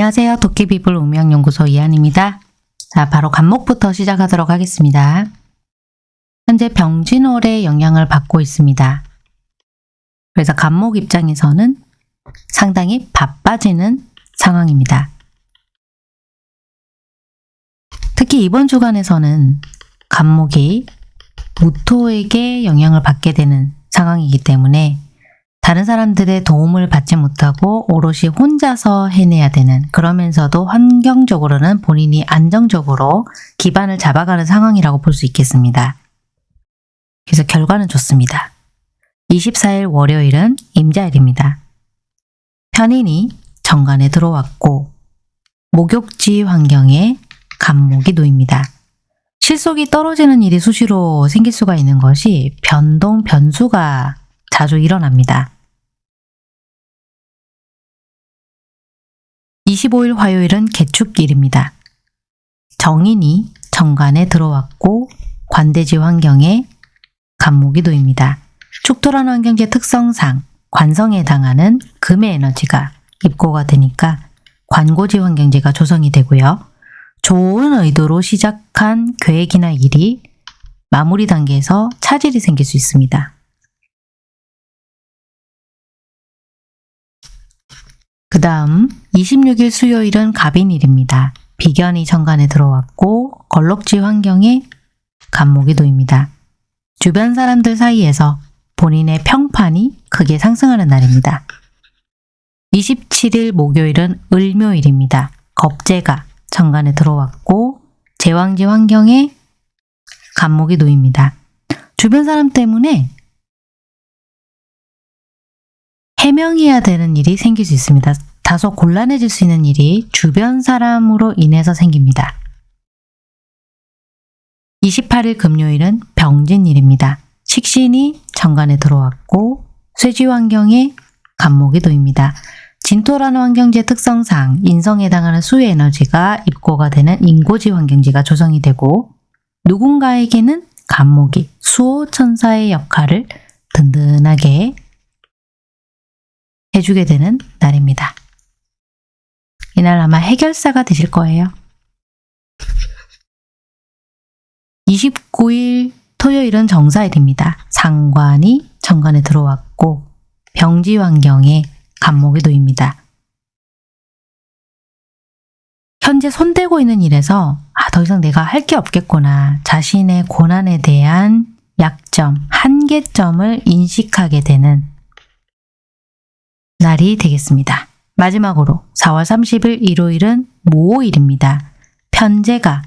안녕하세요. 도깨비불 운명연구소 이한입니다. 자, 바로 간목부터 시작하도록 하겠습니다. 현재 병진월의 영향을 받고 있습니다. 그래서 간목 입장에서는 상당히 바빠지는 상황입니다. 특히 이번 주간에서는 간목이 무토에게 영향을 받게 되는 상황이기 때문에 다른 사람들의 도움을 받지 못하고 오롯이 혼자서 해내야 되는 그러면서도 환경적으로는 본인이 안정적으로 기반을 잡아가는 상황이라고 볼 수 있겠습니다. 그래서 결과는 좋습니다. 24일 월요일은 임자일입니다. 편인이 정관에 들어왔고 목욕지 환경에 간목이 놓입니다. 실속이 떨어지는 일이 수시로 생길 수가 있는 것이 변동, 변수가 자주 일어납니다. 25일 화요일은 개축일입니다. 정인이 정관에 들어왔고 관대지 환경에 간목이 놓입니다. 축토라는 환경제 특성상 관성에 해당하는 금의 에너지가 입고가 되니까 관고지 환경제가 조성이 되고요. 좋은 의도로 시작한 계획이나 일이 마무리 단계에서 차질이 생길 수 있습니다. 그 다음 26일 수요일은 갑인일입니다. 비견이 정관에 들어왔고 걸럭지 환경에 간목이 놓입니다. 주변 사람들 사이에서 본인의 평판이 크게 상승하는 날입니다. 27일 목요일은 을묘일입니다. 겁재가 정관에 들어왔고 제왕지 환경에 간목이 놓입니다. 주변 사람 때문에 해명해야 되는 일이 생길 수 있습니다. 다소 곤란해질 수 있는 일이 주변 사람으로 인해서 생깁니다. 28일 금요일은 병진일입니다. 식신이 정관에 들어왔고 쇠지 환경에 간목이 놓입니다. 진토라는 환경지 특성상 인성에 해당하는 수의 에너지가 입고가 되는 인고지 환경지가 조성이 되고 누군가에게는 간목이 수호천사의 역할을 든든하게 해주게 되는 날입니다. 이날 아마 해결사가 되실 거예요. 29일 토요일은 정사일입니다. 상관이 정관에 들어왔고 병지 환경에 간목이 놓입니다. 현재 손대고 있는 일에서 아, 더 이상 내가 할 게 없겠구나. 자신의 고난에 대한 약점, 한계점을 인식하게 되는 날이 되겠습니다. 마지막으로 4월 30일 일요일은 모호일입니다. 편제가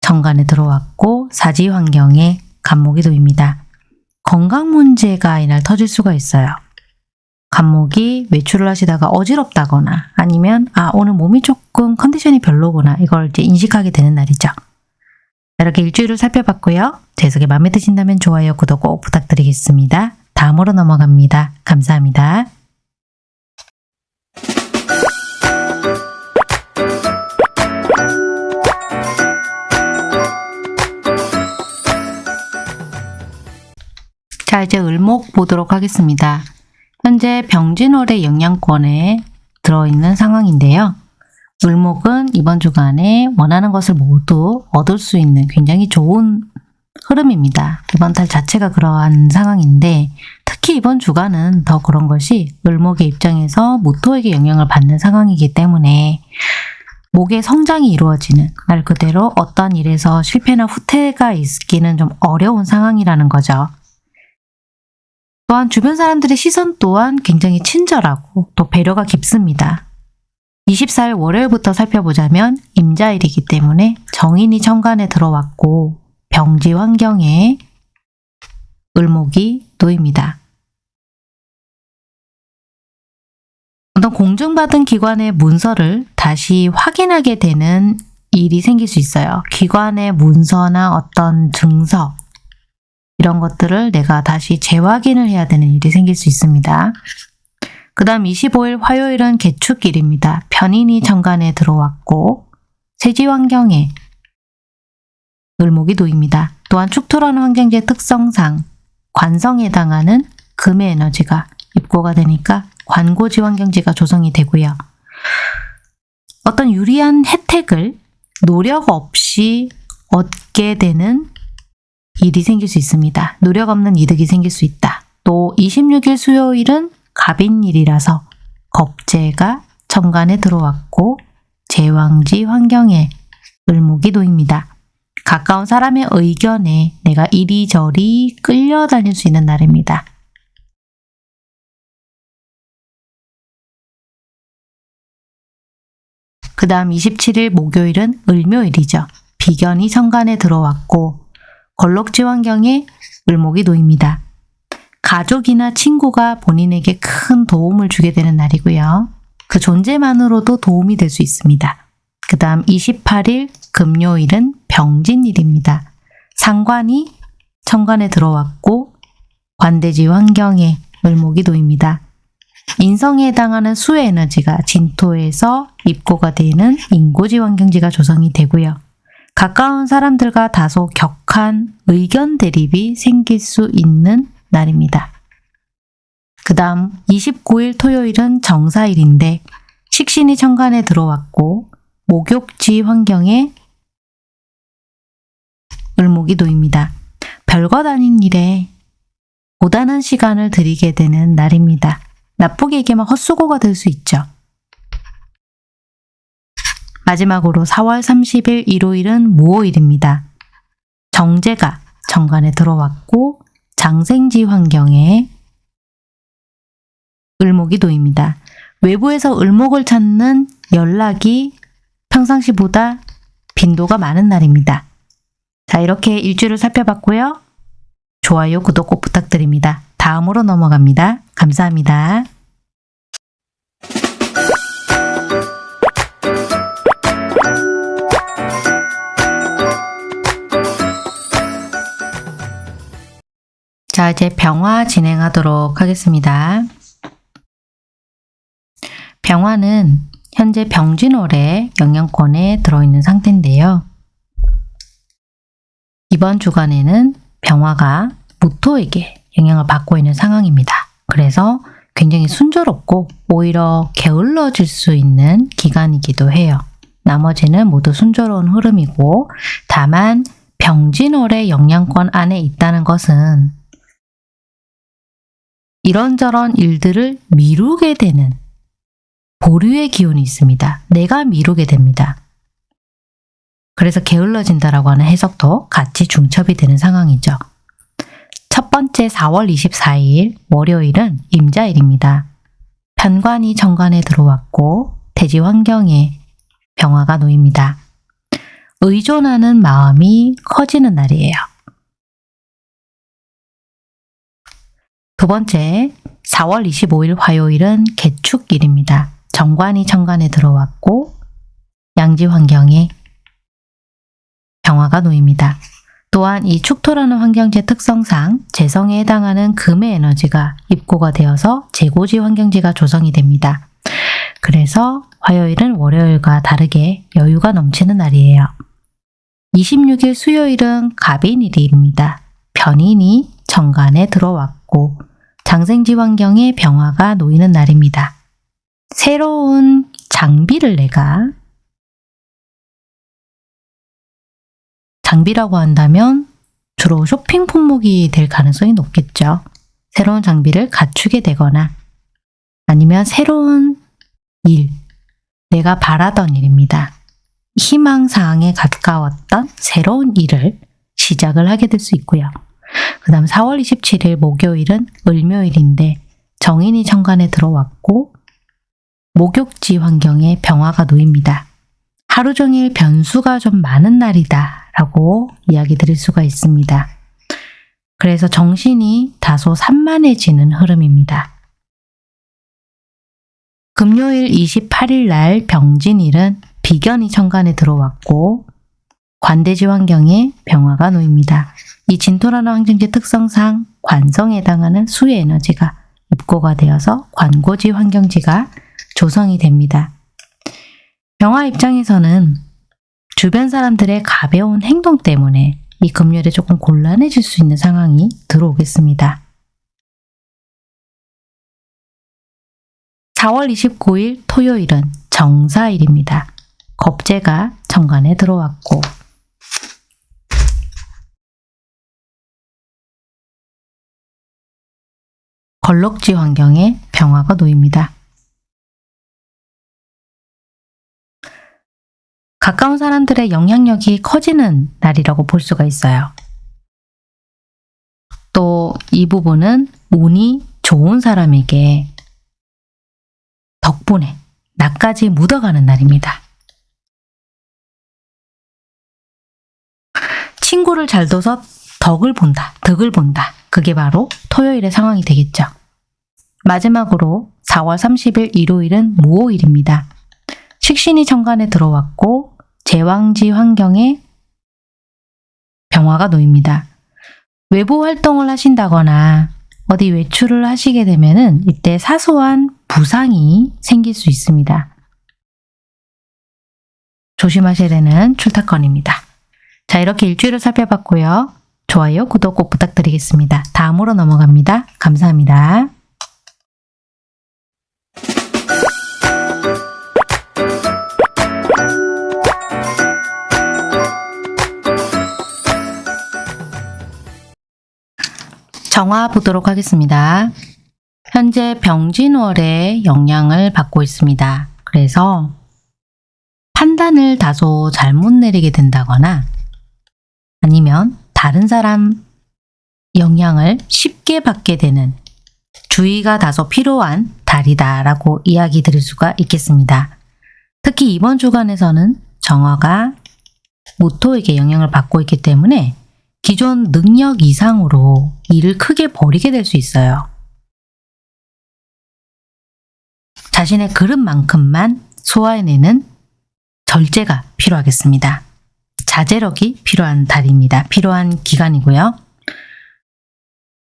정관에 들어왔고 사지 환경에 간목이 놓입니다. 건강 문제가 이날 터질 수가 있어요. 간목이 외출을 하시다가 어지럽다거나 아니면 아 오늘 몸이 조금 컨디션이 별로구나 이걸 이제 인식하게 되는 날이죠. 이렇게 일주일을 살펴봤고요. 제 해석이 마음에 드신다면 좋아요, 구독 꼭 부탁드리겠습니다. 다음으로 넘어갑니다. 감사합니다. 이제 을목 보도록 하겠습니다. 현재 병진월의 영향권에 들어있는 상황인데요. 을목은 이번 주간에 원하는 것을 모두 얻을 수 있는 굉장히 좋은 흐름입니다. 이번 달 자체가 그러한 상황인데 특히 이번 주간은 더 그런 것이 을목의 입장에서 모토에게 영향을 받는 상황이기 때문에 목의 성장이 이루어지는 말 그대로 어떤 일에서 실패나 후퇴가 있기는 좀 어려운 상황이라는 거죠. 또한 주변 사람들의 시선 또한 굉장히 친절하고 또 배려가 깊습니다. 24일 월요일부터 살펴보자면 임자일이기 때문에 정인이 정관에 들어왔고 병지 환경에 을목이 놓입니다. 어떤 공증받은 기관의 문서를 다시 확인하게 되는 일이 생길 수 있어요. 기관의 문서나 어떤 증서 이런 것들을 내가 다시 재확인을 해야 되는 일이 생길 수 있습니다. 그 다음 25일 화요일은 개축일입니다. 편인이 정관에 들어왔고 세지 환경에 을목이 놓입니다. 또한 축토라는 환경지의 특성상 관성에 해당하는 금의 에너지가 입고가 되니까 관고지 환경지가 조성이 되고요. 어떤 유리한 혜택을 노력 없이 얻게 되는 일이 생길 수 있습니다. 노력 없는 이득이 생길 수 있다. 또 26일 수요일은 갑인일이라서 겁재가 천간에 들어왔고 제왕지 환경에 을목이 놓입니다. 가까운 사람의 의견에 내가 이리저리 끌려다닐 수 있는 날입니다. 그 다음 27일 목요일은 을묘일이죠. 비견이 천간에 들어왔고 걸럭지 환경에 을목이 놓입니다. 가족이나 친구가 본인에게 큰 도움을 주게 되는 날이고요. 그 존재만으로도 도움이 될 수 있습니다. 그 다음 28일 금요일은 병진일입니다. 상관이 천간에 들어왔고 관대지 환경에 을목이 놓입니다. 인성에 해당하는 수의 에너지가 진토에서 입고가 되는 인고지 환경지가 조성이 되고요. 가까운 사람들과 다소 격한 의견 대립이 생길 수 있는 날입니다. 그 다음 29일 토요일은 정사일인데 식신이 천간에 들어왔고 목욕지 환경에 을목이 놓입니다. 별것 아닌 일에 고단한 시간을 들이게 되는 날입니다. 나쁘게 얘기하면 헛수고가 될 수 있죠. 마지막으로 4월 30일 일요일은 무오일입니다. 정제가 정관에 들어왔고 장생지 환경에 을목이 놓입니다. 외부에서 을목을 찾는 연락이 평상시보다 빈도가 많은 날입니다. 자 이렇게 일주일을 살펴봤고요. 좋아요, 구독 꼭 부탁드립니다. 다음으로 넘어갑니다. 감사합니다. 자, 이제 병화 진행하도록 하겠습니다. 병화는 현재 병진월의 영향권에 들어있는 상태인데요. 이번 주간에는 병화가 무토에게 영향을 받고 있는 상황입니다. 그래서 굉장히 순조롭고 오히려 게을러질 수 있는 기간이기도 해요. 나머지는 모두 순조로운 흐름이고 다만 병진월의 영향권 안에 있다는 것은 이런저런 일들을 미루게 되는 보류의 기운이 있습니다. 내가 미루게 됩니다. 그래서 게을러진다라고 하는 해석도 같이 중첩이 되는 상황이죠. 첫 번째 4월 24일 월요일은 임자일입니다. 편관이 정관에 들어왔고 대지 환경에 병화가 놓입니다. 의존하는 마음이 커지는 날이에요. 두 번째, 4월 25일 화요일은 개축일입니다. 정관이 천간에 들어왔고 양지 환경에 병화가 놓입니다. 또한 이 축토라는 환경지 특성상 재성에 해당하는 금의 에너지가 입고가 되어서 재고지 환경지가 조성이 됩니다. 그래서 화요일은 월요일과 다르게 여유가 넘치는 날이에요. 26일 수요일은 갑인일입니다. 변인이 정관에 들어왔고 장생지 환경에 병화가 놓이는 날입니다. 새로운 장비를 내가 장비라고 한다면 주로 쇼핑 품목이 될 가능성이 높겠죠. 새로운 장비를 갖추게 되거나 아니면 새로운 일, 내가 바라던 일입니다. 희망사항에 가까웠던 새로운 일을 시작을 하게 될 수 있고요. 그 다음 4월 27일 목요일은 을묘일인데 정인이 천간에 들어왔고 목욕지 환경에 병화가 놓입니다. 하루 종일 변수가 좀 많은 날이다 라고 이야기 드릴 수가 있습니다. 그래서 정신이 다소 산만해지는 흐름입니다. 금요일 28일 날 병진일은 비견이 천간에 들어왔고 관대지 환경에 병화가 놓입니다. 이 진토라는 환경지 특성상 관성에 해당하는 수의 에너지가 입고가 되어서 관고지 환경지가 조성이 됩니다. 병화 입장에서는 주변 사람들의 가벼운 행동 때문에 이 금요일에 조금 곤란해질 수 있는 상황이 들어오겠습니다. 4월 29일 토요일은 정사일입니다. 겁재가 정관에 들어왔고 걸럭지 환경에 병화가 놓입니다. 가까운 사람들의 영향력이 커지는 날이라고 볼 수가 있어요. 또 이 부분은 운이 좋은 사람에게 덕분에 나까지 묻어가는 날입니다. 친구를 잘 둬서 덕을 본다, 덕을 본다. 그게 바로 토요일의 상황이 되겠죠. 마지막으로 4월 30일 일요일은 무오일입니다. 식신이 정관에 들어왔고 제왕지 환경에 병화가 놓입니다. 외부 활동을 하신다거나 어디 외출을 하시게 되면 은 이때 사소한 부상이 생길 수 있습니다. 조심하셔야 되는 출타건입니다. 자, 이렇게 일주일을 살펴봤고요. 좋아요, 구독 꼭 부탁드리겠습니다. 다음으로 넘어갑니다. 감사합니다. 정화 보도록 하겠습니다. 현재 병진월의 영향을 받고 있습니다. 그래서 판단을 다소 잘못 내리게 된다거나 아니면 다른 사람 영향을 쉽게 받게 되는 주의가 다소 필요한 달이다 라고 이야기 드릴 수가 있겠습니다. 특히 이번 주간에서는 정화가 모토에게 영향을 받고 있기 때문에 기존 능력 이상으로 일을 크게 벌이게 될 수 있어요. 자신의 그릇만큼만 소화해내는 절제가 필요하겠습니다. 자제력이 필요한 달입니다. 필요한 기간이고요.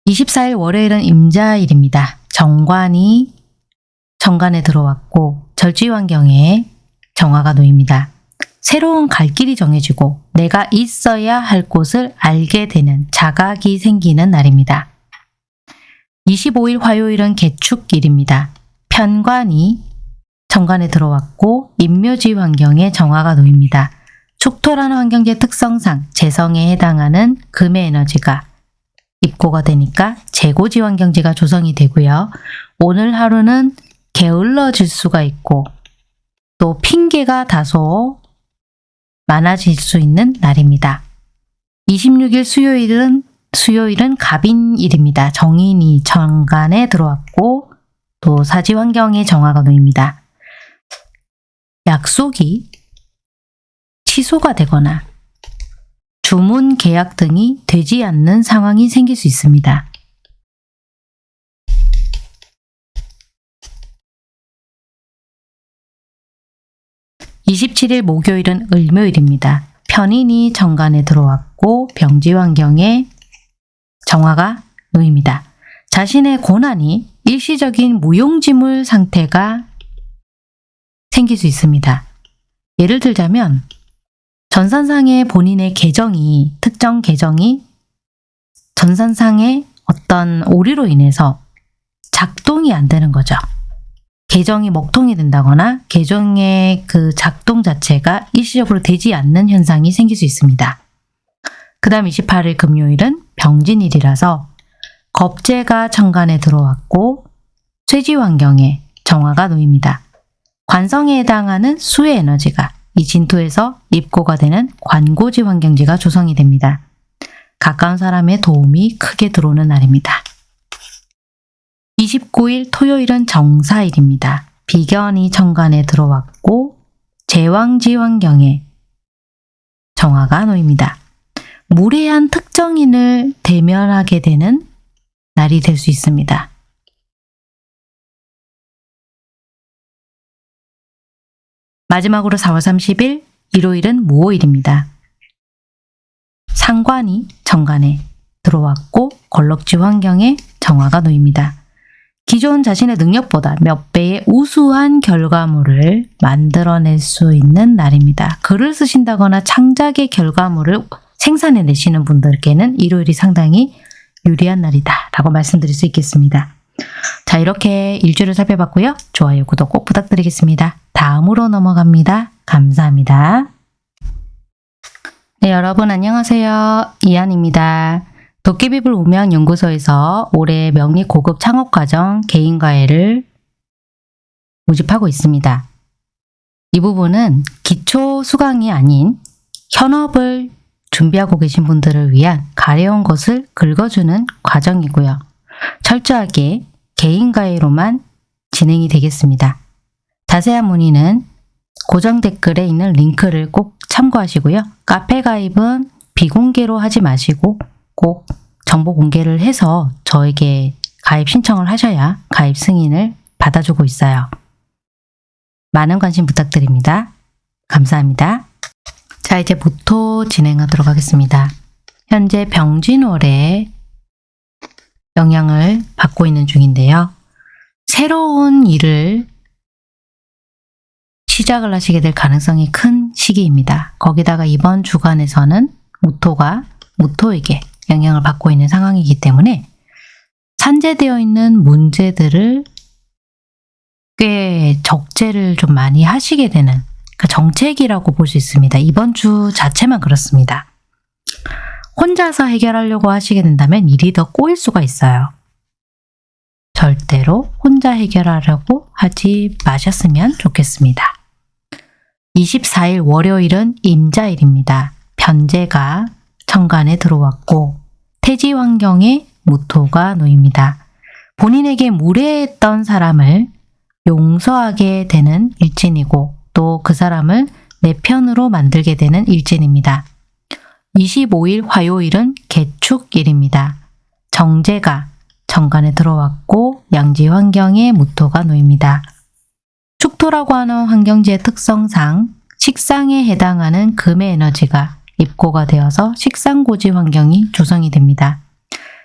24일 월요일은 임자일입니다. 정관이 정관에 들어왔고 절지 환경에 정화가 놓입니다. 새로운 갈 길이 정해지고 내가 있어야 할 곳을 알게 되는 자각이 생기는 날입니다. 25일 화요일은 개축일입니다. 편관이 정관에 들어왔고 인묘지 환경에 정화가 놓입니다. 축토라는 환경제 특성상 재성에 해당하는 금의 에너지가 입고가 되니까 재고지 환경지가 조성이 되고요. 오늘 하루는 게을러질 수가 있고 또 핑계가 다소 많아질 수 있는 날입니다. 26일 수요일은 수요일은 갑인일입니다. 정인이 정관에 들어왔고 또 사지 환경에 정화가 놓입니다. 약속이 취소가 되거나 주문 계약 등이 되지 않는 상황이 생길 수 있습니다. (27일) 목요일은 을묘일입니다. 편인이 정관에 들어왔고 병지 환경에 정화가 놓입니다. 자신의 고난이 일시적인 무용지물 상태가 생길 수 있습니다. 예를 들자면 전산상의 본인의 계정이 특정 계정이 전산상의 어떤 오류로 인해서 작동이 안 되는 거죠. 계정이 먹통이 된다거나 계정의 그 작동 자체가 일시적으로 되지 않는 현상이 생길 수 있습니다. 그 다음 28일 금요일은 병진일이라서 겁재가 천간에 들어왔고 쇠지 환경에 정화가 놓입니다. 관성에 해당하는 수의 에너지가 이 진토에서 입고가 되는 관고지 환경지가 조성이 됩니다. 가까운 사람의 도움이 크게 들어오는 날입니다. 29일 토요일은 정사일입니다. 비견이 천간에 들어왔고 제왕지 환경에 정화가 놓입니다. 무례한 특정인을 대면하게 되는 날이 될 수 있습니다. 마지막으로 4월 30일 일요일은 무오일입니다. 상관이 정관에 들어왔고 걸럭지 환경에 정화가 놓입니다. 기존 자신의 능력보다 몇 배의 우수한 결과물을 만들어낼 수 있는 날입니다. 글을 쓰신다거나 창작의 결과물을 생산해내시는 분들께는 일요일이 상당히 유리한 날이다 라고 말씀드릴 수 있겠습니다. 자 이렇게 일주를 살펴봤고요. 좋아요, 구독 꼭 부탁드리겠습니다. 다음으로 넘어갑니다. 감사합니다. 네, 여러분 안녕하세요. 이한입니다. 도깨비불 우명 연구소에서 올해 명리 고급 창업 과정 개인 과외를 모집하고 있습니다. 이 부분은 기초 수강이 아닌 현업을 준비하고 계신 분들을 위한 가려운 것을 긁어주는 과정이고요. 철저하게 개인 과외로만 진행이 되겠습니다. 자세한 문의는 고정 댓글에 있는 링크를 꼭 참고하시고요. 카페 가입은 비공개로 하지 마시고 꼭 정보 공개를 해서 저에게 가입 신청을 하셔야 가입 승인을 받아주고 있어요. 많은 관심 부탁드립니다. 감사합니다. 자, 이제 모토 진행하도록 하겠습니다. 현재 병진월에 영향을 받고 있는 중인데요. 새로운 일을 시작을 하시게 될 가능성이 큰 시기입니다. 거기다가 이번 주간에서는 모토가 모토에게 영향을 받고 있는 상황이기 때문에 산재되어 있는 문제들을 꽤 적재를 좀 많이 하시게 되는 그 정책이라고 볼 수 있습니다. 이번 주 자체만 그렇습니다. 혼자서 해결하려고 하시게 된다면 일이 더 꼬일 수가 있어요. 절대로 혼자 해결하려고 하지 마셨으면 좋겠습니다. 24일 월요일은 임자일입니다. 변제가 천간에 들어왔고 태지 환경에 무토가 놓입니다. 본인에게 무례했던 사람을 용서하게 되는 일진이고 또 그 사람을 내 편으로 만들게 되는 일진입니다. 25일 화요일은 개축일입니다. 정제가 정관에 들어왔고 양지 환경에 무토가 놓입니다. 축토라고 하는 환경지의 특성상 식상에 해당하는 금의 에너지가 입고가 되어서 식상고지 환경이 조성이 됩니다.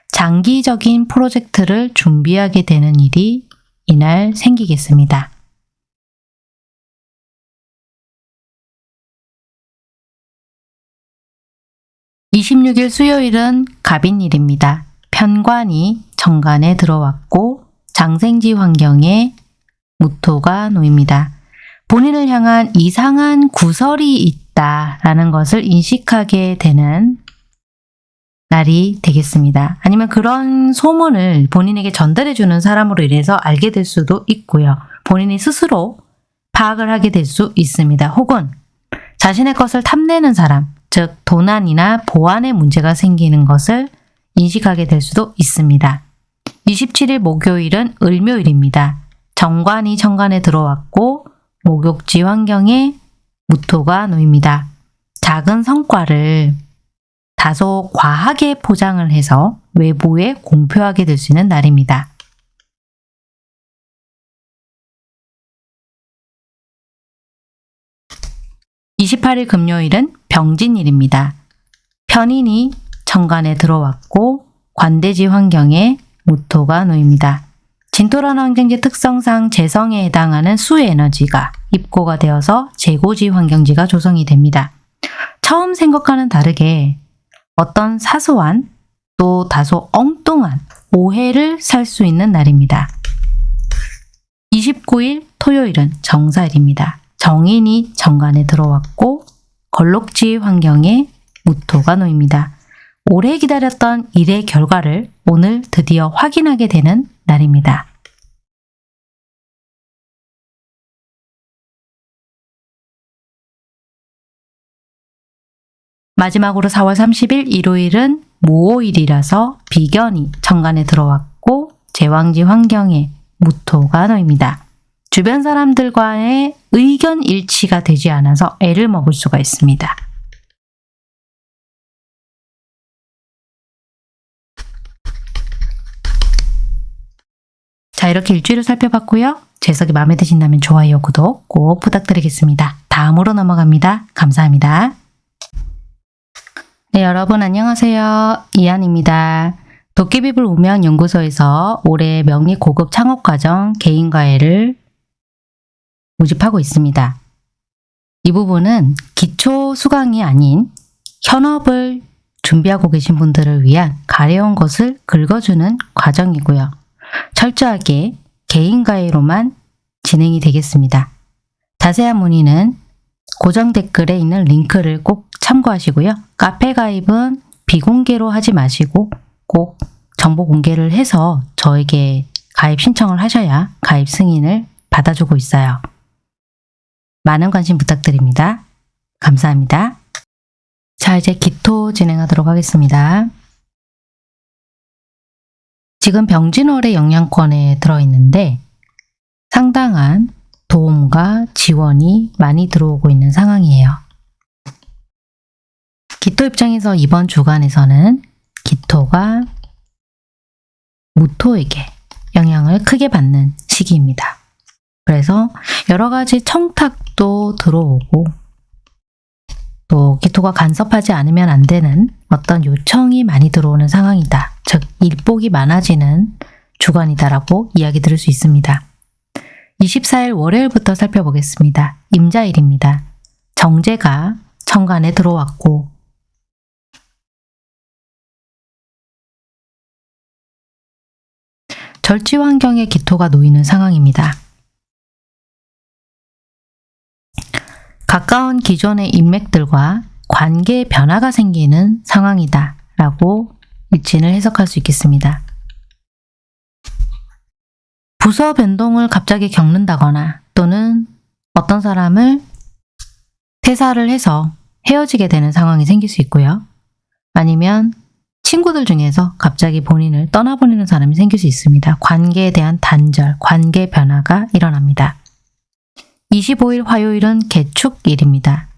장기적인 프로젝트를 준비하게 되는 일이 이날 생기겠습니다. (26일) 수요일은 갑인일입니다. 편관이 정관에 들어왔고 장생지 환경에 무토가 놓입니다. 본인을 향한 이상한 구설이 있다라는 것을 인식하게 되는 날이 되겠습니다. 아니면 그런 소문을 본인에게 전달해주는 사람으로 인해서 알게 될 수도 있고요. 본인이 스스로 파악을 하게 될 수 있습니다. 혹은 자신의 것을 탐내는 사람, 즉 도난이나 보안에 문제가 생기는 것을 인식하게 될 수도 있습니다. 27일 목요일은 을묘일입니다. 정관이 정관에 들어왔고 목욕지 환경에 무토가 놓입니다. 작은 성과를 다소 과하게 포장을 해서 외부에 공표하게 될 수 있는 날입니다. (28일) 금요일은 병진일입니다. 편인이 정관에 들어왔고 관대지 환경에 무토가 놓입니다. 진토라는 환경지 특성상 재성에 해당하는 수의 에너지가 입고가 되어서 재고지 환경지가 조성이 됩니다. 처음 생각과는 다르게 어떤 사소한 또 다소 엉뚱한 오해를 살 수 있는 날입니다. 29일 토요일은 정사일입니다. 정인이 정관에 들어왔고 걸록지 환경에 무토가 놓입니다. 오래 기다렸던 일의 결과를 오늘 드디어 확인하게 되는 날입니다. 마지막으로 4월 30일 일요일은 모호일이라서 비견이 정관에 들어왔고 제왕지 환경에 무토가 놓입니다. 주변 사람들과의 의견 일치가 되지 않아서 애를 먹을 수가 있습니다. 자 이렇게 일주일을 살펴봤고요. 재석이 마음에 드신다면 좋아요, 구독 꼭 부탁드리겠습니다. 다음으로 넘어갑니다. 감사합니다. 네, 여러분 안녕하세요. 이한입니다. 도깨비불 우명 연구소에서 올해 명리 고급 창업 과정 개인 과외를 모집하고 있습니다. 이 부분은 기초 수강이 아닌 현업을 준비하고 계신 분들을 위한 가려운 것을 긁어주는 과정이고요. 철저하게 개인 과외로만 진행이 되겠습니다. 자세한 문의는 고정 댓글에 있는 링크를 꼭 참고하시고요. 카페 가입은 비공개로 하지 마시고 꼭 정보 공개를 해서 저에게 가입 신청을 하셔야 가입 승인을 받아주고 있어요. 많은 관심 부탁드립니다. 감사합니다. 자, 이제 기토 진행하도록 하겠습니다. 지금 병진월의 영양권에 들어있는데 상당한 도움과 지원이 많이 들어오고 있는 상황이에요. 기토 입장에서 이번 주간에서는 기토가 무토에게 영향을 크게 받는 시기입니다. 그래서 여러 가지 청탁도 들어오고 또 기토가 간섭하지 않으면 안 되는 어떤 요청이 많이 들어오는 상황이다. 즉 일복이 많아지는 주간이다라고 이야기 들을 수 있습니다. 24일 월요일부터 살펴보겠습니다. 임자일입니다. 정제가 천간에 들어왔고 절지 환경에 기토가 놓이는 상황입니다. 가까운 기존의 인맥들과 관계 변화가 생기는 상황이다 라고 일진을 해석할 수 있겠습니다. 부서 변동을 갑자기 겪는다거나 또는 어떤 사람을 퇴사를 해서 헤어지게 되는 상황이 생길 수 있고요. 아니면 친구들 중에서 갑자기 본인을 떠나보내는 사람이 생길 수 있습니다. 관계에 대한 단절, 관계 변화가 일어납니다. 25일 화요일은 개축일입니다.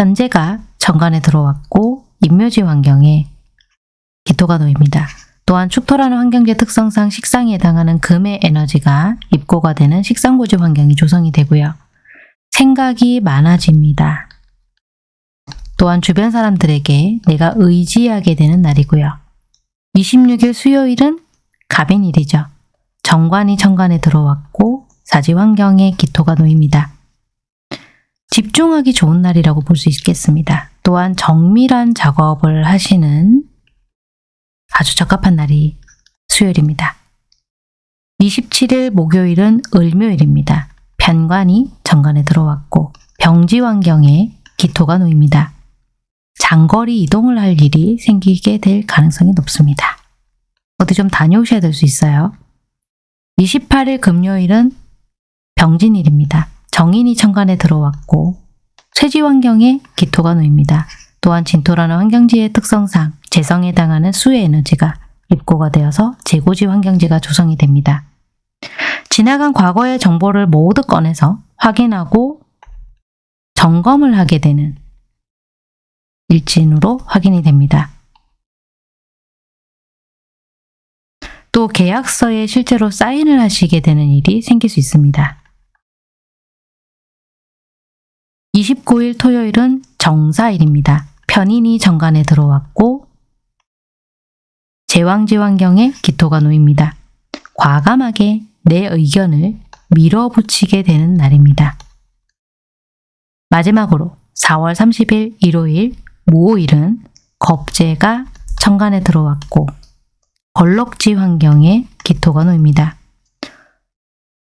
편제가 정관에 들어왔고 인묘지 환경에 기토가 놓입니다. 또한 축토라는 환경지 특성상 식상에 해당하는 금의 에너지가 입고가 되는 식상고지 환경이 조성이 되고요. 생각이 많아집니다. 또한 주변 사람들에게 내가 의지하게 되는 날이고요. 26일 수요일은 갑인일이죠. 정관이 천간에 들어왔고 사지 환경에 기토가 놓입니다. 집중하기 좋은 날이라고 볼 수 있겠습니다. 또한 정밀한 작업을 하시는 아주 적합한 날이 수요일입니다. 27일 목요일은 을묘일입니다. 편관이 정관에 들어왔고 병지 환경에 기토가 놓입니다. 장거리 이동을 할 일이 생기게 될 가능성이 높습니다. 어디 좀 다녀오셔야 될 수 있어요. 28일 금요일은 병진일입니다. 정인이 천간에 들어왔고 쇠지 환경에 기토가 놓입니다. 또한 진토라는 환경지의 특성상 재성에 해당하는 수의 에너지가 입고가 되어서 재고지 환경지가 조성이 됩니다. 지나간 과거의 정보를 모두 꺼내서 확인하고 점검을 하게 되는 일진으로 확인이 됩니다. 또 계약서에 실제로 사인을 하시게 되는 일이 생길 수 있습니다. 29일 토요일은 정사일입니다. 편인이 정관에 들어왔고 제왕지 환경에 기토가 놓입니다. 과감하게 내 의견을 밀어붙이게 되는 날입니다. 마지막으로 4월 30일 일요일 모일은 겁재가 천간에 들어왔고 벌럭지 환경에 기토가 놓입니다.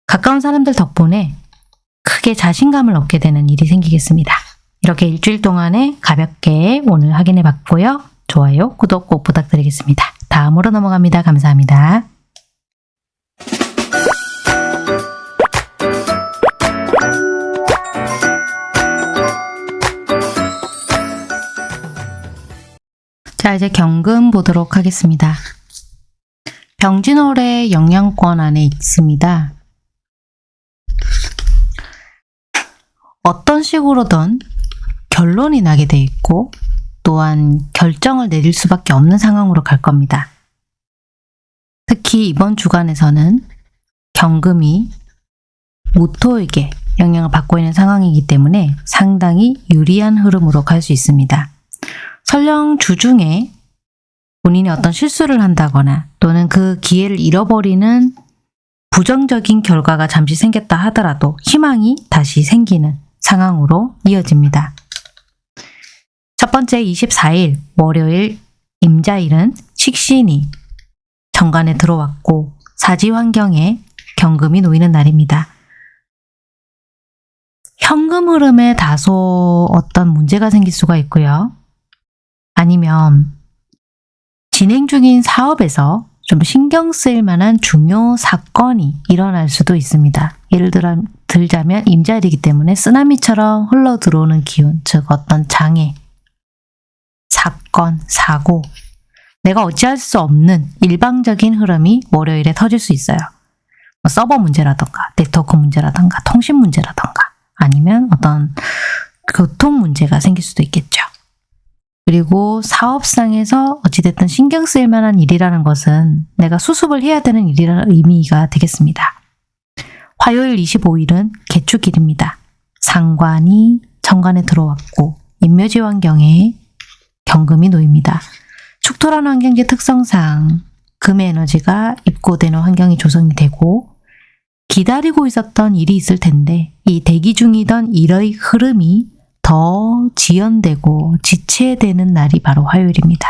가까운 사람들 덕분에 크게 자신감을 얻게 되는 일이 생기겠습니다. 이렇게 일주일 동안에 가볍게 오늘 확인해 봤고요. 좋아요, 구독 꼭 부탁드리겠습니다. 다음으로 넘어갑니다. 감사합니다. 자, 이제 경금 보도록 하겠습니다. 병진월의 영양권 안에 있습니다. 어떤 식으로든 결론이 나게 돼 있고 또한 결정을 내릴 수밖에 없는 상황으로 갈 겁니다. 특히 이번 주간에서는 경금이 모토에게 영향을 받고 있는 상황이기 때문에 상당히 유리한 흐름으로 갈 수 있습니다. 설령 주중에 본인이 어떤 실수를 한다거나 또는 그 기회를 잃어버리는 부정적인 결과가 잠시 생겼다 하더라도 희망이 다시 생기는 상황으로 이어집니다. 첫 번째 24일 월요일 임자일은 식신이 정관에 들어왔고 사지 환경에 경금이 놓이는 날입니다. 현금 흐름에 다소 어떤 문제가 생길 수가 있고요. 아니면 진행 중인 사업에서 좀 신경 쓰일 만한 중요 사건이 일어날 수도 있습니다. 예를 들어, 들자면 임자일이기 때문에 쓰나미처럼 흘러 들어오는 기운, 즉 어떤 장애, 사건, 사고, 내가 어찌할 수 없는 일방적인 흐름이 월요일에 터질 수 있어요. 뭐 서버 문제라던가, 네트워크 문제라던가, 통신 문제라던가, 아니면 어떤 교통 문제가 생길 수도 있겠죠. 그리고 사업상에서 어찌됐든 신경 쓰일 만한 일이라는 것은 내가 수습을 해야 되는 일이라는 의미가 되겠습니다. 화요일 25일은 개축일입니다. 상관이 정관에 들어왔고 인묘지 환경에 경금이 놓입니다. 축토라는 환경지 특성상 금의 에너지가 입고되는 환경이 조성이 되고 기다리고 있었던 일이 있을 텐데 이 대기 중이던 일의 흐름이 더 지연되고 지체되는 날이 바로 화요일입니다.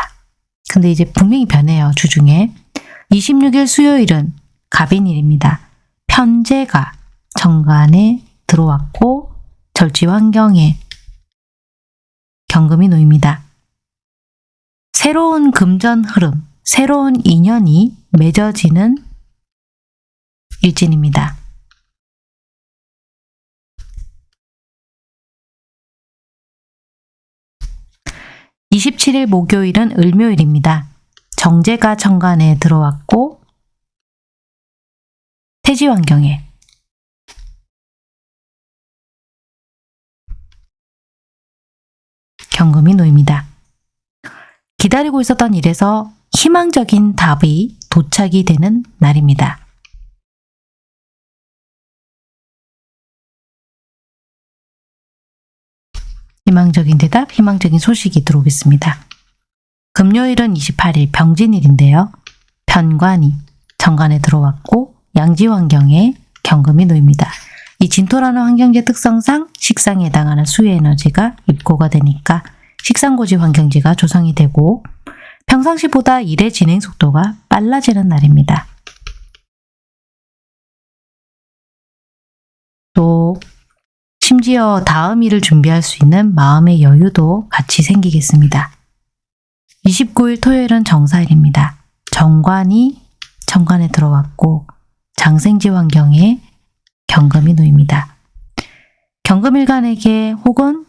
근데 이제 분명히 변해요. 주중에. 26일 수요일은 갑인일입니다. 편제가 정관에 들어왔고 절지 환경에 경금이 놓입니다. 새로운 금전 흐름, 새로운 인연이 맺어지는 일진입니다. 27일 목요일은 을묘일입니다. 정제가 정관에 들어왔고 태지 환경에 경금이 놓입니다. 기다리고 있었던 일에서 희망적인 답이 도착이 되는 날입니다. 희망적인 대답, 희망적인 소식이 들어오겠습니다. 금요일은 28일 병진일인데요. 편관이 정관에 들어왔고 양지 환경에 경금이 놓입니다. 이 진토라는 환경지 특성상 식상에 해당하는 수의 에너지가 입고가 되니까 식상고지 환경지가 조성이 되고 평상시보다 일의 진행 속도가 빨라지는 날입니다. 또 심지어 다음 일을 준비할 수 있는 마음의 여유도 같이 생기겠습니다. 29일 토요일은 정사일입니다. 정관이 정관에 들어왔고 장생지 환경에 경금이 놓입니다. 경금일간에게 혹은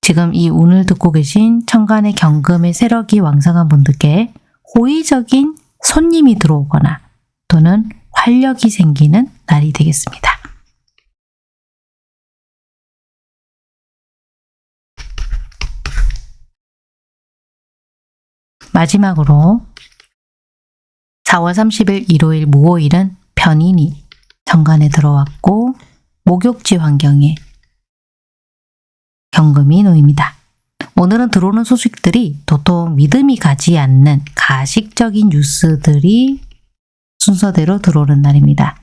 지금 이 운을 듣고 계신 천간의 경금의 세력이 왕성한 분들께 호의적인 손님이 들어오거나 또는 활력이 생기는 날이 되겠습니다. 마지막으로 4월 30일 일요일 무오일은 편인이 정관에 들어왔고 목욕지 환경에 경금이 놓입니다. 오늘은 들어오는 소식들이 도통 믿음이 가지 않는 가식적인 뉴스들이 순서대로 들어오는 날입니다.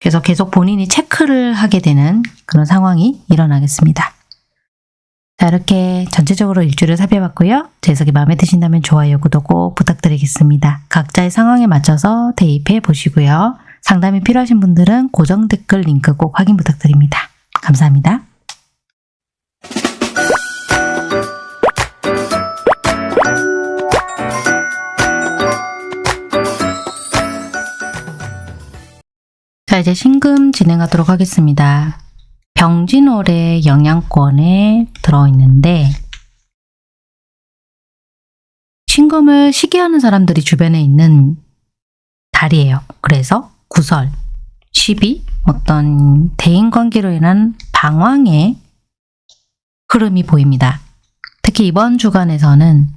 그래서 계속 본인이 체크를 하게 되는 그런 상황이 일어나겠습니다. 자 이렇게 전체적으로 일주를 살펴봤고요. 제 해석이 마음에 드신다면 좋아요, 구독 꼭 부탁드리겠습니다. 각자의 상황에 맞춰서 대입해 보시고요. 상담이 필요하신 분들은 고정 댓글 링크 꼭 확인 부탁드립니다. 감사합니다. 자 이제 신금 진행하도록 하겠습니다. 병진월의 영양권에 들어있는데 신금을 시기하는 사람들이 주변에 있는 달이에요. 그래서 구설, 시비, 어떤 대인관계로 인한 방황의 흐름이 보입니다. 특히 이번 주간에서는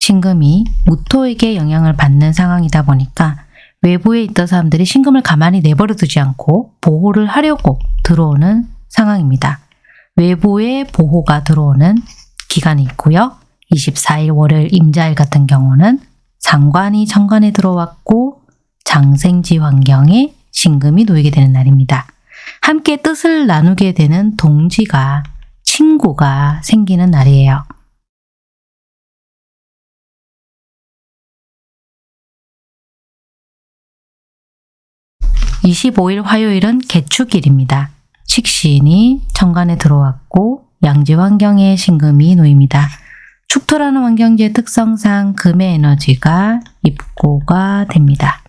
신금이 무토에게 영향을 받는 상황이다 보니까 외부에 있던 사람들이 신금을 가만히 내버려 두지 않고 보호를 하려고 들어오는 상황입니다. 외부의 보호가 들어오는 기간이 있고요. 24일 월요일 임자일 같은 경우는 상관이 정관에 들어왔고 장생지 환경에 신금이 놓이게 되는 날입니다. 함께 뜻을 나누게 되는 동지가 친구가 생기는 날이에요. 25일 화요일은 개축일입니다. 식신이 천간에 들어왔고 양지 환경에 신금이 놓입니다. 축토라는 환경지의 특성상 금의 에너지가 입고가 됩니다.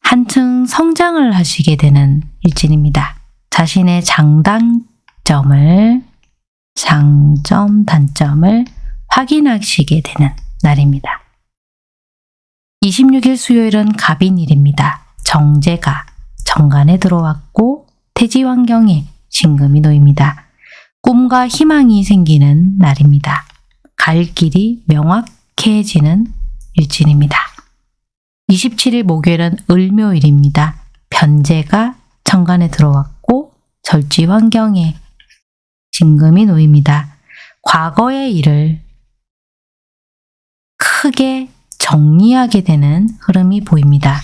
한층 성장을 하시게 되는 일진입니다. 자신의 장단점을 장점, 단점을 확인하시게 되는 날입니다. 26일 수요일은 갑인일입니다. 정제가 정관에 들어왔고 태지 환경에 신금이 놓입니다. 꿈과 희망이 생기는 날입니다. 갈 길이 명확해지는 일진입니다. 27일 목요일은 을묘일입니다. 변제가 정관에 들어왔고 절지 환경에 진금이 놓입니다. 과거의 일을 크게 정리하게 되는 흐름이 보입니다.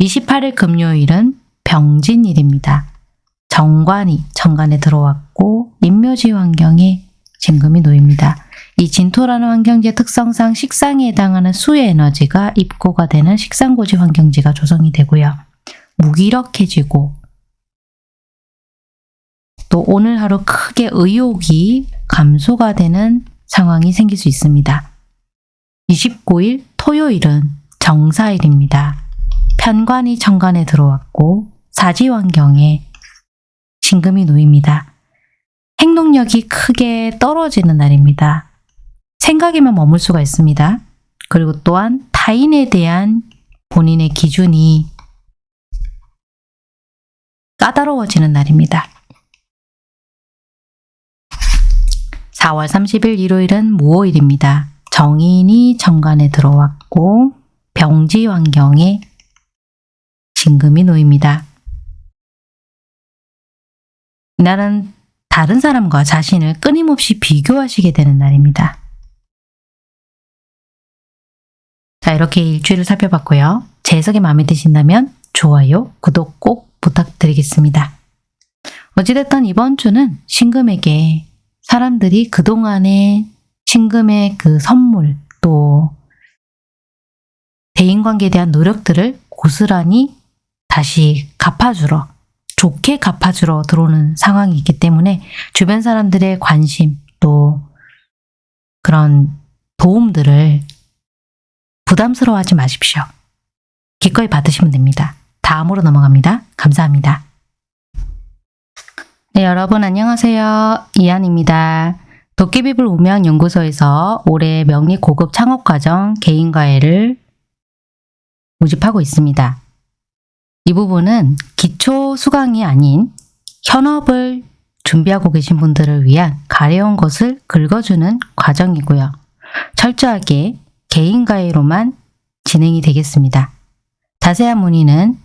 28일 금요일은 병진일입니다. 정관이 정관에 들어왔고 인묘지 환경에 진금이 놓입니다. 이 진토라는 환경지의 특성상 식상에 해당하는 수의 에너지가 입고가 되는 식상고지 환경지가 조성이 되고요. 무기력해지고 또 오늘 하루 크게 의욕이 감소가 되는 상황이 생길 수 있습니다. 29일 토요일은 정사일입니다. 편관이 정관에 들어왔고 사지 환경에 진금이 놓입니다. 행동력이 크게 떨어지는 날입니다. 생각에만 머물 수가 있습니다. 그리고 또한 타인에 대한 본인의 기준이 까다로워지는 날입니다. 4월 30일 일요일은 무오일입니다. 정인이 정관에 들어왔고 병지 환경에 진금이 놓입니다. 이날은 다른 사람과 자신을 끊임없이 비교하시게 되는 날입니다. 자 이렇게 일주일을 살펴봤고요. 제 해석이 마음에 드신다면 좋아요, 구독 꼭 부탁드리겠습니다. 어찌됐든 이번 주는 신금에게 사람들이 그동안의 신금의 그 선물 또 대인관계에 대한 노력들을 고스란히 다시 갚아주러 좋게 갚아주러 들어오는 상황이 있기 때문에 주변 사람들의 관심 또 그런 도움들을 부담스러워하지 마십시오. 기꺼이 받으시면 됩니다. 다음으로 넘어갑니다. 감사합니다. 네, 여러분 안녕하세요. 이한입니다. 도깨비불 우명연구소에서 올해 명리 고급 창업과정 개인과외를 모집하고 있습니다. 이 부분은 기초 수강이 아닌 현업을 준비하고 계신 분들을 위한 가려운 것을 긁어주는 과정이고요. 철저하게 개인과외로만 진행이 되겠습니다. 자세한 문의는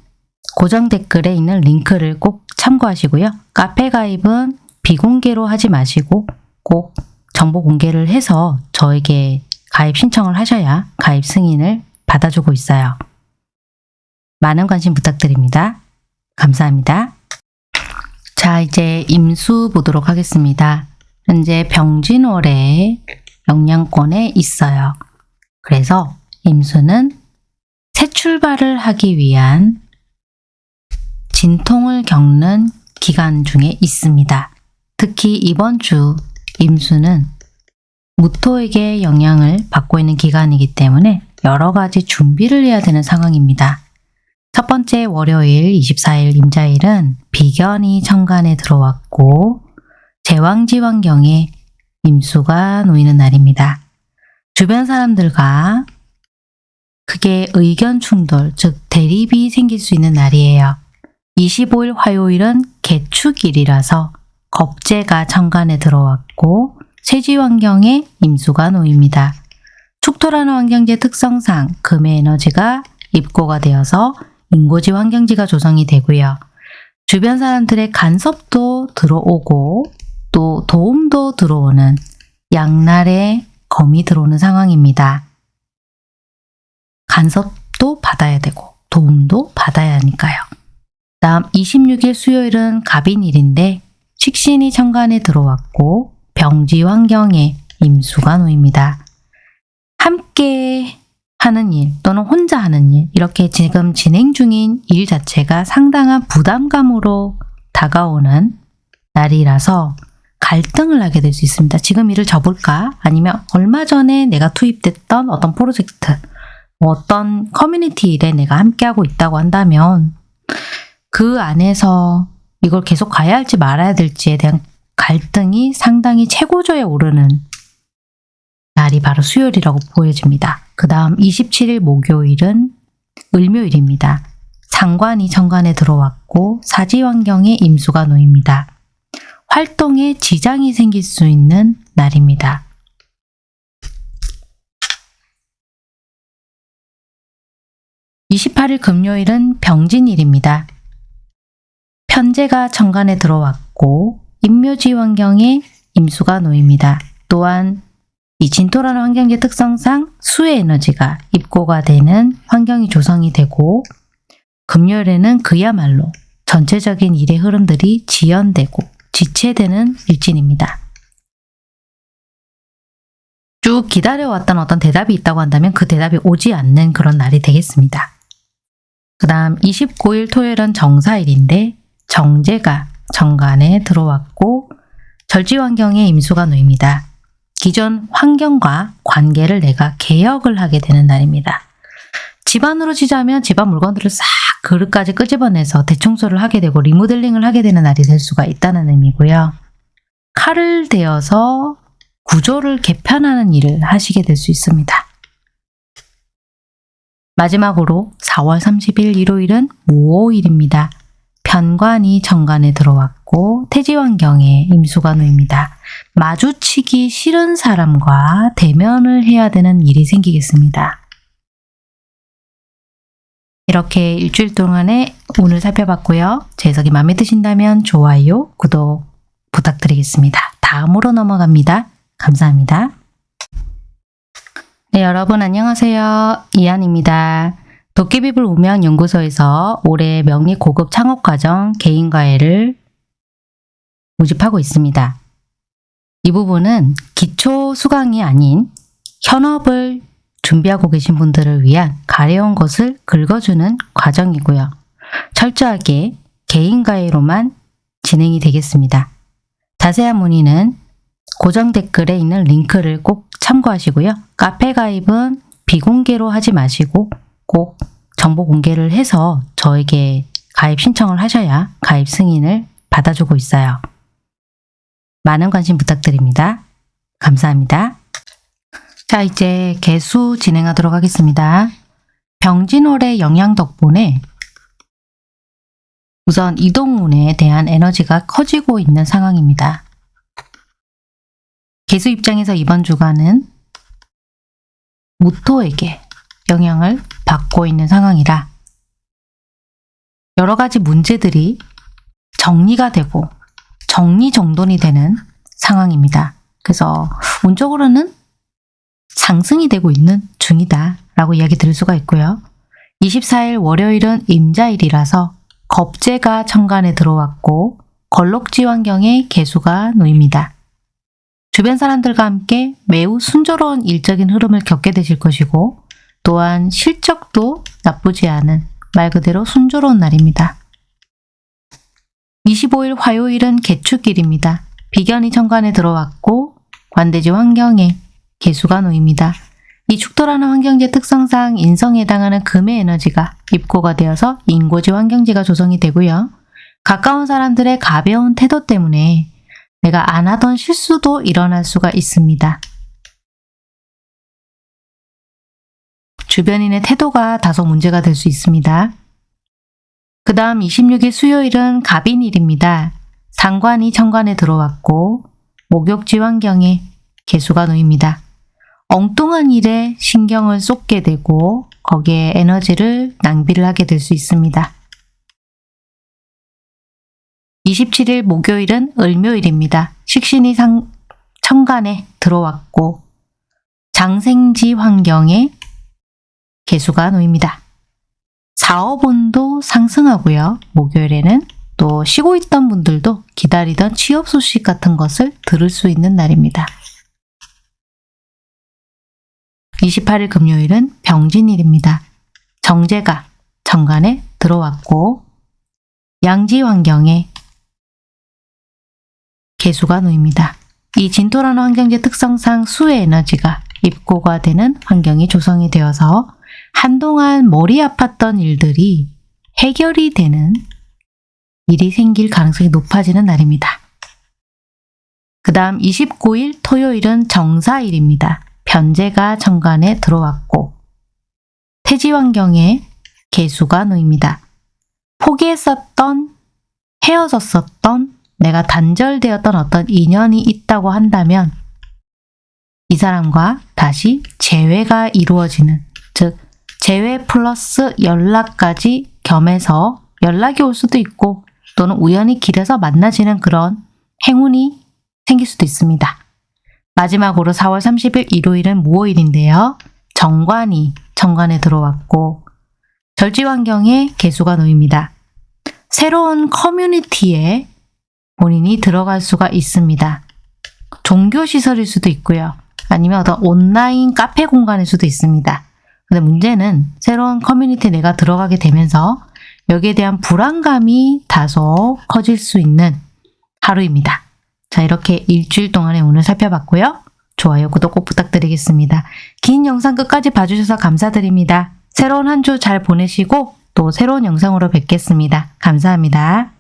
고정 댓글에 있는 링크를 꼭 참고하시고요. 카페 가입은 비공개로 하지 마시고 꼭 정보 공개를 해서 저에게 가입 신청을 하셔야 가입 승인을 받아주고 있어요. 많은 관심 부탁드립니다. 감사합니다. 자 이제 임수 보도록 하겠습니다. 현재 병진월에 영양권에 있어요. 그래서 임수는 새 출발을 하기 위한 진통을 겪는 기간 중에 있습니다. 특히 이번 주 임수는 무토에게 영향을 받고 있는 기간이기 때문에 여러 가지 준비를 해야 되는 상황입니다. 첫 번째 월요일 24일 임자일은 비견이 천간에 들어왔고 제왕지 환경에 임수가 놓이는 날입니다. 주변 사람들과 크게 의견 충돌, 즉 대립이 생길 수 있는 날이에요. 25일 화요일은 개축일이라서 겁재가 천간에 들어왔고 세지 환경에 임수가 놓입니다. 축토라는 환경지 특성상 금의 에너지가 입고가 되어서 인고지 환경지가 조성이 되고요. 주변 사람들의 간섭도 들어오고 또 도움도 들어오는 양날의 검이 들어오는 상황입니다. 간섭도 받아야 되고 도움도 받아야 하니까요. 다음 26일 수요일은 갑인일인데 식신이 천간에 들어왔고 병지 환경에 임수가 놓입니다. 함께 하는 일 또는 혼자 하는 일 이렇게 지금 진행 중인 일 자체가 상당한 부담감으로 다가오는 날이라서 갈등을 하게 될 수 있습니다. 지금 일을 접을까? 아니면 얼마 전에 내가 투입됐던 어떤 프로젝트, 뭐 어떤 커뮤니티 일에 내가 함께하고 있다고 한다면 그 안에서 이걸 계속 가야 할지 말아야 될지에 대한 갈등이 상당히 최고조에 오르는 날이 바로 수요일이라고 보여집니다. 그 다음 27일 목요일은 을묘일입니다. 상관이 정관에 들어왔고 사지환경에 임수가 놓입니다. 활동에 지장이 생길 수 있는 날입니다. (28일) 금요일은 병진일입니다. 편제가 정관에 들어왔고 임묘지 환경에 임수가 놓입니다. 또한 이 진토라는 환경의 특성상 수의 에너지가 입고가 되는 환경이 조성이 되고 금요일에는 그야말로 전체적인 일의 흐름들이 지연되고 지체되는 일진입니다. 쭉 기다려왔던 어떤 대답이 있다고 한다면 그 대답이 오지 않는 그런 날이 되겠습니다. 그 다음 29일 토요일은 정사일인데 정제가 정관에 들어왔고 절지 환경에 임수가 놓입니다. 기존 환경과 관계를 내가 개혁을 하게 되는 날입니다. 집안으로 치자면 집안 물건들을 싹 그릇까지 끄집어내서 대청소를 하게 되고 리모델링을 하게 되는 날이 될 수가 있다는 의미고요. 칼을 대어서 구조를 개편하는 일을 하시게 될 수 있습니다. 마지막으로 4월 30일 일요일은 무오일입니다. 편관이 정관에 들어왔고 태지환경에 임수가 놓입니다. 마주치기 싫은 사람과 대면을 해야 되는 일이 생기겠습니다. 이렇게 일주일 동안에 오늘 살펴봤고요. 제 해석이 마음에 드신다면 좋아요, 구독 부탁드리겠습니다. 다음으로 넘어갑니다. 감사합니다. 네, 여러분 안녕하세요. 이한입니다. 도깨비불 우명연구소에서 올해 명리 고급 창업과정 개인과외를 모집하고 있습니다. 이 부분은 기초 수강이 아닌 현업을 준비하고 계신 분들을 위한 가려운 것을 긁어주는 과정이고요. 철저하게 개인과외로만 진행이 되겠습니다. 자세한 문의는 고정 댓글에 있는 링크를 꼭 참고하시고요. 카페 가입은 비공개로 하지 마시고 꼭 정보 공개를 해서 저에게 가입 신청을 하셔야 가입 승인을 받아주고 있어요. 많은 관심 부탁드립니다. 감사합니다. 자 이제 개수 진행하도록 하겠습니다. 병진월의 영향 덕분에 우선 이동운에 대한 에너지가 커지고 있는 상황입니다. 개수 입장에서 이번 주간은 무토에게 영향을 받고 있는 상황이라 여러 가지 문제들이 정리가 되고 정리정돈이 되는 상황입니다. 그래서 운적으로는 상승이 되고 있는 중이다 라고 이야기 드릴 수가 있고요. 24일 월요일은 임자일이라서 겁재가 천간에 들어왔고 걸록지 환경에 개수가 놓입니다. 주변 사람들과 함께 매우 순조로운 일적인 흐름을 겪게 되실 것이고 또한 실적도 나쁘지 않은 말 그대로 순조로운 날입니다. 25일 화요일은 개축일입니다. 비견이 천간에 들어왔고 관대지 환경에 개수가 놓입니다. 이 축토라는 환경지 특성상 인성에 해당하는 금의 에너지가 입고가 되어서 인고지 환경지가 조성이 되고요. 가까운 사람들의 가벼운 태도 때문에 내가 안 하던 실수도 일어날 수가 있습니다. 주변인의 태도가 다소 문제가 될 수 있습니다. 그 다음 26일 수요일은 갑인일입니다. 상관이 천관에 들어왔고 목욕지 환경에 개수가 놓입니다. 엉뚱한 일에 신경을 쏟게 되고 거기에 에너지를 낭비를 하게 될 수 있습니다. 27일 목요일은 을묘일입니다. 식신이 상, 천간에 들어왔고 장생지 환경에 개수가 놓입니다. 사업운도 상승하고요. 목요일에는 또 쉬고 있던 분들도 기다리던 취업 소식 같은 것을 들을 수 있는 날입니다. 28일 금요일은 병진일입니다. 정제가 정관에 들어왔고 양지 환경에 개수가 놓입니다. 이 진토라는 환경지 특성상 수의 에너지가 입고가 되는 환경이 조성이 되어서 한동안 머리 아팠던 일들이 해결이 되는 일이 생길 가능성이 높아지는 날입니다. 그 다음 29일 토요일은 정사일입니다. 변제가 정관에 들어왔고 태지 환경에 개수가 놓입니다. 포기했었던, 헤어졌었던, 내가 단절되었던 어떤 인연이 있다고 한다면 이 사람과 다시 재회가 이루어지는 즉 재회 플러스 연락까지 겸해서 연락이 올 수도 있고 또는 우연히 길에서 만나지는 그런 행운이 생길 수도 있습니다. 마지막으로 4월 30일 일요일은 무오일인데요. 정관이 정관에 들어왔고 절지 환경에 개수가 놓입니다. 새로운 커뮤니티에 본인이 들어갈 수가 있습니다. 종교시설일 수도 있고요. 아니면 어떤 온라인 카페 공간일 수도 있습니다. 근데 문제는 새로운 커뮤니티에 내가 들어가게 되면서 여기에 대한 불안감이 다소 커질 수 있는 하루입니다. 자, 이렇게 일주일 동안의 오늘 살펴봤고요. 좋아요, 구독 꼭 부탁드리겠습니다. 긴 영상 끝까지 봐주셔서 감사드립니다. 새로운 한 주 잘 보내시고 또 새로운 영상으로 뵙겠습니다. 감사합니다.